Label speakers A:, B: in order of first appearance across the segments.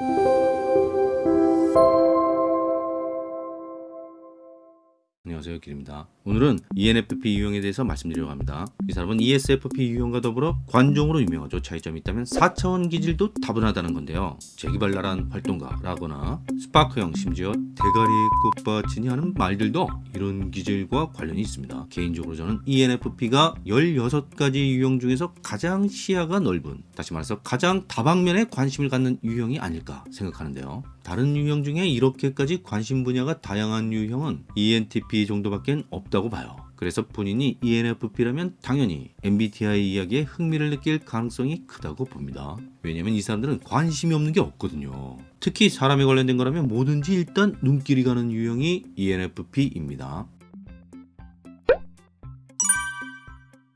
A: Thank you. 안녕하세요 길입니다. 오늘은 ENFP 유형에 대해서 말씀드리려고 합니다. 이 사람은 ESFP 유형과 더불어 관종으로 유명하죠. 차이점이 있다면 4차원 기질도 다분하다는 건데요. 재기발랄한 활동가라거나 스파크형 심지어 대가리 꽃받치니 하는 말들도 이런 기질과 관련이 있습니다. 개인적으로 저는 ENFP가 16가지 유형 중에서 가장 시야가 넓은 다시 말해서 가장 다방면에 관심을 갖는 유형이 아닐까 생각하는데요 다른 유형 중에 이렇게까지 관심 분야가 다양한 유형은 ENTP 정도밖에 없다고 봐요. 그래서 본인이 ENFP라면 당연히 MBTI 이야기에 흥미를 느낄 가능성이 크다고 봅니다. 왜냐면 이 사람들은 관심이 없는 게 없거든요. 특히 사람에 관련된 거라면 뭐든지 일단 눈길이 가는 유형이 ENFP입니다.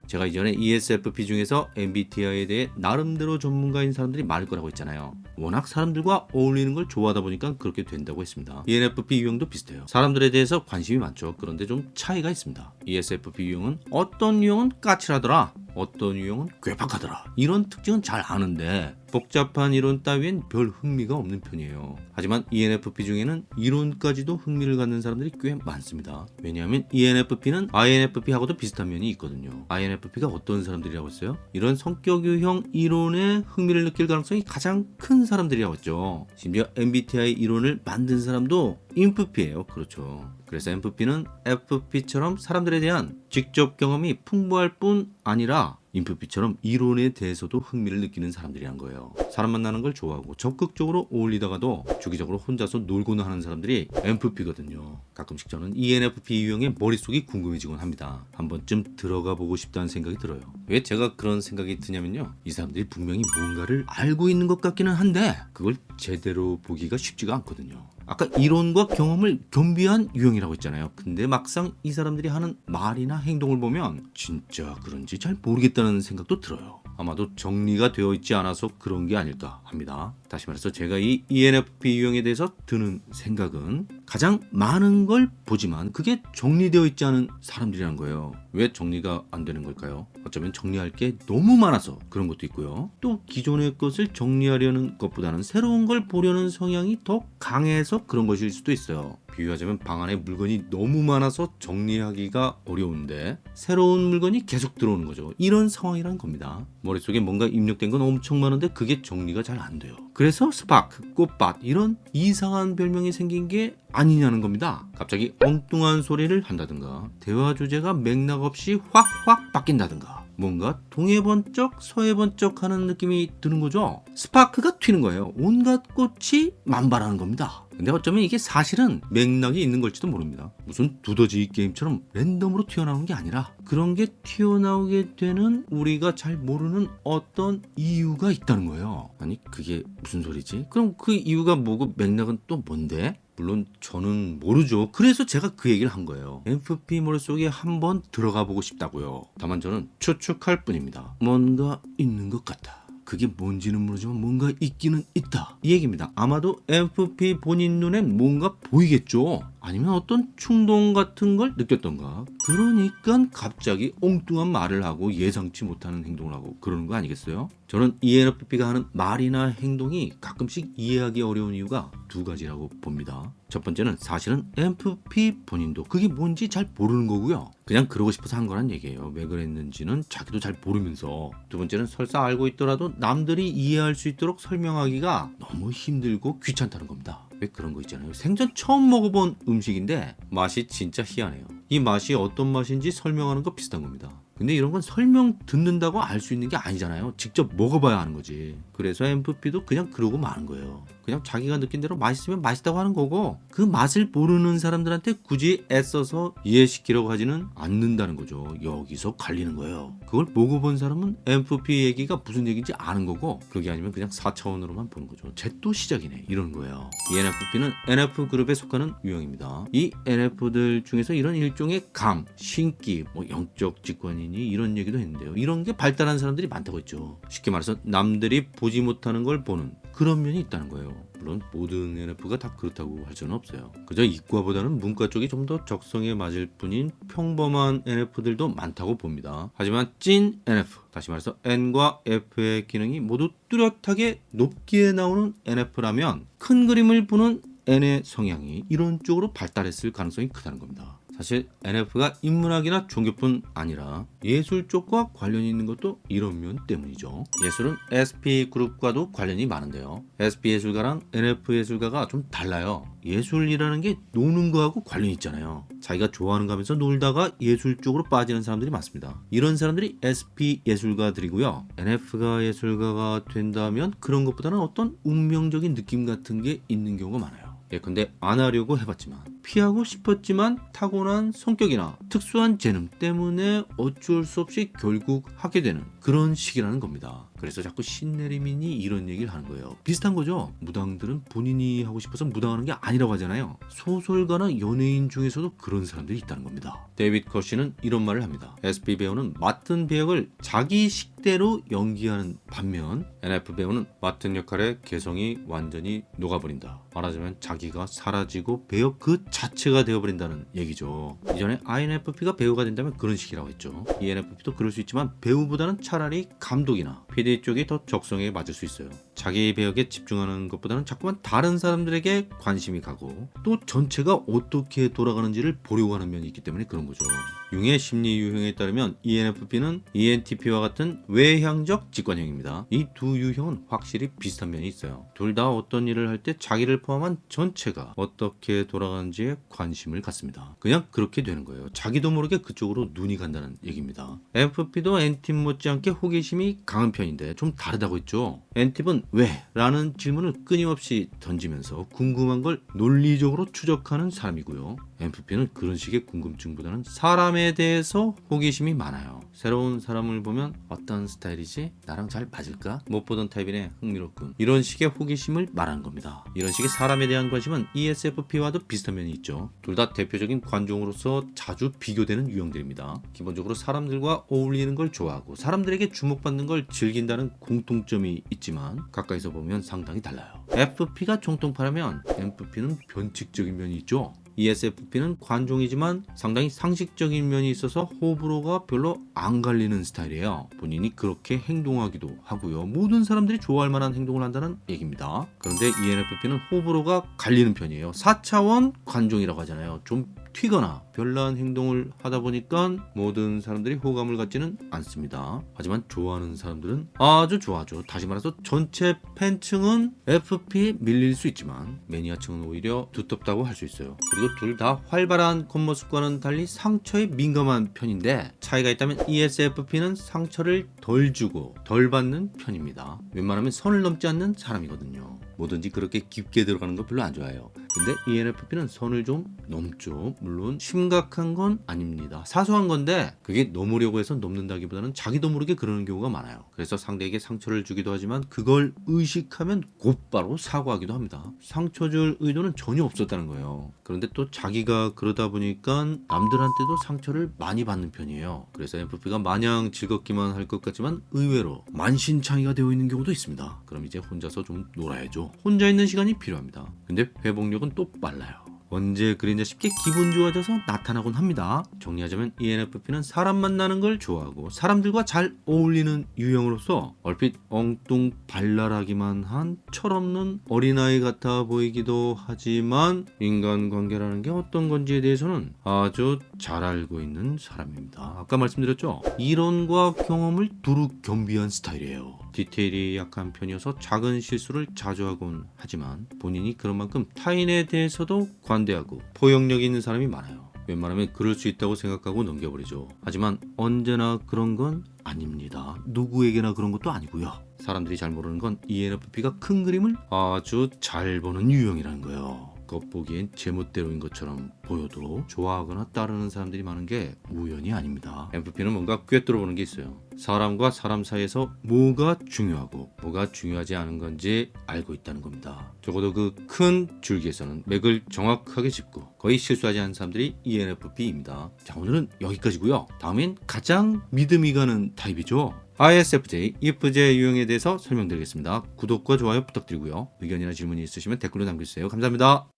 A: 제가 이전에 ESFP 중에서 MBTI에 대해 나름대로 전문가인 사람들이 많을 거라고 했잖아요. 워낙 사람들과 어울리는 걸 좋아하다 보니까 그렇게 된다고 했습니다. ENFP 유형도 비슷해요. 사람들에 대해서 관심이 많죠. 그런데 좀 차이가 있습니다. ESFP 유형은 어떤 유형은 까칠하더라. 어떤 유형은 괴팍하더라. 이런 특징은 잘 아는데 복잡한 이론 따위엔 별 흥미가 없는 편이에요. 하지만 ENFP 중에는 이론까지도 흥미를 갖는 사람들이 꽤 많습니다. 왜냐하면 ENFP는 INFP하고도 비슷한 면이 있거든요. INFP가 어떤 사람들이라고 했어요? 이런 성격 유형 이론에 흥미를 느낄 가능성이 가장 큰 사람들이라고 했죠. 심지어 MBTI 이론을 만든 사람도 INFP예요. 그렇죠. 그래서 MFP는 FP처럼 사람들에 대한 직접 경험이 풍부할 뿐 아니라 인프피처럼 이론에 대해서도 흥미를 느끼는 사람들이란 거예요. 사람 만나는 걸 좋아하고 적극적으로 어울리다가도 주기적으로 혼자서 놀고는 하는 사람들이 MFP거든요. 가끔씩 저는 ENFP 유형의 머릿속이 궁금해지곤 합니다. 한 번쯤 들어가 보고 싶다는 생각이 들어요. 왜 제가 그런 생각이 드냐면요. 이 사람들이 분명히 뭔가를 알고 있는 것 같기는 한데 그걸 제대로 보기가 쉽지가 않거든요. 아까 이론과 경험을 겸비한 유형이라고 했잖아요. 근데 막상 이 사람들이 하는 말이나 행동을 보면 진짜 그런지 잘 모르겠다는 생각도 들어요. 아마도 정리가 되어 있지 않아서 그런 게 아닐까 합니다. 다시 말해서 제가 이 ENFP 유형에 대해서 드는 생각은 가장 많은 걸 보지만 그게 정리되어 있지 않은 사람들이란 거예요. 왜 정리가 안 되는 걸까요? 어쩌면 정리할 게 너무 많아서 그런 것도 있고요. 또 기존의 것을 정리하려는 것보다는 새로운 걸 보려는 성향이 더 강해서 그런 것일 수도 있어요. 비유하자면 방 안에 물건이 너무 많아서 정리하기가 어려운데 새로운 물건이 계속 들어오는 거죠. 이런 상황이란 겁니다. 머릿속에 뭔가 입력된 건 엄청 많은데 그게 정리가 잘 안 돼요. 그래서 스파크, 꽃밭 이런 이상한 별명이 생긴 게 아니냐는 겁니다. 갑자기 엉뚱한 소리를 한다든가 대화 주제가 맥락 없이 확확 바뀐다든가 뭔가 동에 번쩍 서에 번쩍 하는 느낌이 드는 거죠. 스파크가 튀는 거예요. 온갖 꽃이 만발하는 겁니다. 근데 어쩌면 이게 사실은 맥락이 있는 걸지도 모릅니다. 무슨 두더지 게임처럼 랜덤으로 튀어나오는 게 아니라 그런 게 튀어나오게 되는 우리가 잘 모르는 어떤 이유가 있다는 거예요. 아니 그게 무슨 소리지? 그럼 그 이유가 뭐고 맥락은 또 뭔데? 물론 저는 모르죠. 그래서 제가 그 얘기를 한 거예요. MFP 머릿속에 한번 들어가 보고 싶다고요. 다만 저는 추측할 뿐입니다. 뭔가 있는 것 같다. 그게 뭔지는 모르지만 뭔가 있기는 있다. 이 얘기입니다. 아마도 MFP 본인 눈엔 뭔가 보이겠죠. 아니면 어떤 충동 같은 걸 느꼈던가 그러니까 갑자기 엉뚱한 말을 하고 예상치 못하는 행동을 하고 그러는 거 아니겠어요? 저는 ENFP가 하는 말이나 행동이 가끔씩 이해하기 어려운 이유가 두 가지라고 봅니다. 첫 번째는 사실은 MFP 본인도 그게 뭔지 잘 모르는 거고요. 그냥 그러고 싶어서 한 거란 얘기예요. 왜 그랬는지는 자기도 잘 모르면서 두 번째는 설사 알고 있더라도 남들이 이해할 수 있도록 설명하기가 너무 힘들고 귀찮다는 겁니다. 왜 그런 거 있잖아요. 생전 처음 먹어본 음식인데 맛이 진짜 희한해요. 이 맛이 어떤 맛인지 설명하는 거 비슷한 겁니다. 근데 이런 건 설명 듣는다고 알 수 있는 게 아니잖아요. 직접 먹어봐야 하는 거지. 그래서 MFP도 그냥 그러고 마는 거예요. 그냥 자기가 느낀 대로 맛있으면 맛있다고 하는 거고 그 맛을 모르는 사람들한테 굳이 애써서 이해시키려고 하지는 않는다는 거죠. 여기서 갈리는 거예요. 그걸 먹어본 사람은 MFP 얘기가 무슨 얘기인지 아는 거고 그게 아니면 그냥 4차원으로만 보는 거죠. 쟤또 시작이네 이러는 거예요. ENFP는 NF그룹에 속하는 유형입니다. 이 NF들 중에서 이런 일종의 감, 신기, 뭐 영적 직관이니 이런 얘기도 했는데요. 이런 게 발달한 사람들이 많다고 했죠. 쉽게 말해서 남들이 보지 못하는 걸 보는 그런 면이 있다는 거예요. 물론 모든 NF가 다 그렇다고 할 수는 없어요. 그저 이과보다는 문과 쪽이 좀 더 적성에 맞을 뿐인 평범한 NF들도 많다고 봅니다. 하지만 찐 NF, 다시 말해서 N과 F의 기능이 모두 뚜렷하게 높게 나오는 NF라면 큰 그림을 보는 N의 성향이 이런 쪽으로 발달했을 가능성이 크다는 겁니다. 사실 NF가 인문학이나 종교뿐 아니라 예술 쪽과 관련이 있는 것도 이런 면 때문이죠. 예술은 SP 그룹과도 관련이 많은데요. SP 예술가랑 NF 예술가가 좀 달라요. 예술이라는 게 노는 거하고 관련이 있잖아요. 자기가 좋아하는 거 하면서 놀다가 예술 쪽으로 빠지는 사람들이 많습니다. 이런 사람들이 SP 예술가들이고요. NF가 예술가가 된다면 그런 것보다는 어떤 운명적인 느낌 같은 게 있는 경우가 많아요. 예컨대 안 하려고 해봤지만 피하고 싶었지만 타고난 성격이나 특수한 재능 때문에 어쩔 수 없이 결국 하게 되는 그런 식이라는 겁니다. 그래서 자꾸 신내림인이 이런 얘기를 하는 거예요. 비슷한 거죠. 무당들은 본인이 하고 싶어서 무당하는 게 아니라고 하잖아요. 소설가나 연예인 중에서도 그런 사람들이 있다는 겁니다. 데이빗 커시는 이런 말을 합니다. SP 배우는 맡은 배역을 자기 식대로 연기하는 반면 NF 배우는 맡은 역할의 개성이 완전히 녹아버린다. 말하자면 자기가 사라지고 배역 그 자체가 되어버린다는 얘기죠. 이전에 INFP가 배우가 된다면 그런 식이라고 했죠. ENFP도 그럴 수 있지만 배우보다는 차라리 감독이나 PD 쪽이 더 적성에 맞을 수 있어요. 자기 배역에 집중하는 것보다는 자꾸만 다른 사람들에게 관심이 가고 또 전체가 어떻게 돌아가는지를 보려고 하는 면이 있기 때문에 그런 거죠. 융의 심리 유형에 따르면 ENFP는 ENTP와 같은 외향적 직관형입니다. 이 두 유형은 확실히 비슷한 면이 있어요. 둘 다 어떤 일을 할 때 자기를 포함한 전체가 어떻게 돌아가는지에 관심을 갖습니다. 그냥 그렇게 되는 거예요. 자기도 모르게 그쪽으로 눈이 간다는 얘기입니다. FP도 N팁 못지않게 호기심이 강한 편인데 좀 다르다고 했죠. N팁은 왜? 라는 질문을 끊임없이 던지면서 궁금한 걸 논리적으로 추적하는 사람이고요. NFP는 그런 식의 궁금증보다는 사람에 대해서 호기심이 많아요. 새로운 사람을 보면 어떤 스타일이지? 나랑 잘 맞을까? 못 보던 타입이네 흥미롭군. 이런 식의 호기심을 말하는 겁니다. 이런 식의 사람에 대한 관심은 ESFP와도 비슷한 면이 있죠. 둘 다 대표적인 관종으로서 자주 비교되는 유형들입니다. 기본적으로 사람들과 어울리는 걸 좋아하고 사람들에게 주목받는 걸 즐긴다는 공통점이 있지만 가까이서 보면 상당히 달라요. FP가 총통파라면 NFP는 변칙적인 면이 있죠. ESFP는 관종이지만 상당히 상식적인 면이 있어서 호불호가 별로 안 갈리는 스타일이에요. 본인이 그렇게 행동하기도 하고요. 모든 사람들이 좋아할 만한 행동을 한다는 얘기입니다. 그런데 ENFP는 호불호가 갈리는 편이에요. 4차원 관종이라고 하잖아요. 좀 튀거나 별난 행동을 하다 보니까 모든 사람들이 호감을 갖지는 않습니다. 하지만 좋아하는 사람들은 아주 좋아하죠. 다시 말해서 전체 팬층은 FP에 밀릴 수 있지만 매니아층은 오히려 두텁다고 할 수 있어요. 그리고 둘 다 활발한 겉모습과는 달리 상처에 민감한 편인데 차이가 있다면 ESFP는 상처를 덜 주고 덜 받는 편입니다. 웬만하면 선을 넘지 않는 사람이거든요. 뭐든지 그렇게 깊게 들어가는 거 별로 안 좋아해요. 근데 ENFP는 선을 좀 넘죠. 물론 심각한 건 아닙니다. 사소한 건데 그게 넘으려고 해서 넘는다기보다는 자기도 모르게 그러는 경우가 많아요. 그래서 상대에게 상처를 주기도 하지만 그걸 의식하면 곧바로 사과하기도 합니다. 상처 줄 의도는 전혀 없었다는 거예요. 그런데 또 자기가 그러다 보니까 남들한테도 상처를 많이 받는 편이에요. 그래서 NFP가 마냥 즐겁기만 할 것 같지만 의외로 만신창이가 되어 있는 경우도 있습니다. 그럼 이제 혼자서 좀 놀아야죠. 혼자 있는 시간이 필요합니다. 근데 회복력 은 또 빨라요. 언제 그랬냐 쉽게 기분 좋아져서 나타나곤 합니다. 정리하자면 ENFP는 사람 만나는 걸 좋아하고 사람들과 잘 어울리는 유형으로서 얼핏 엉뚱 발랄하기만 한 철없는 어린아이 같아 보이기도 하지만 인간관계라는 게 어떤 건지에 대해서는 아주 잘 알고 있는 사람입니다. 아까 말씀드렸죠? 이론과 경험을 두루 겸비한 스타일이에요. 디테일이 약한 편이어서 작은 실수를 자주 하곤 하지만 본인이 그런 만큼 타인에 대해서도 관대하고 포용력 있는 사람이 많아요. 웬만하면 그럴 수 있다고 생각하고 넘겨버리죠. 하지만 언제나 그런 건 아닙니다. 누구에게나 그런 것도 아니고요. 사람들이 잘 모르는 건 ENFP가 큰 그림을 아주 잘 보는 유형이라는 거예요. 겉보기엔 제멋대로인 것처럼 보여도 좋아하거나 따르는 사람들이 많은 게 우연이 아닙니다. NFP는 뭔가 꿰뚫어 보는 게 있어요. 사람과 사람 사이에서 뭐가 중요하고 뭐가 중요하지 않은 건지 알고 있다는 겁니다. 적어도 그 큰 줄기에서는 맥을 정확하게 짚고 거의 실수하지 않은 사람들이 ENFP입니다. 자 오늘은 여기까지고요. 다음엔 가장 믿음이 가는 타입이죠. ISFJ, EFJ 유형에 대해서 설명드리겠습니다. 구독과 좋아요 부탁드리고요. 의견이나 질문이 있으시면 댓글로 남겨주세요. 감사합니다.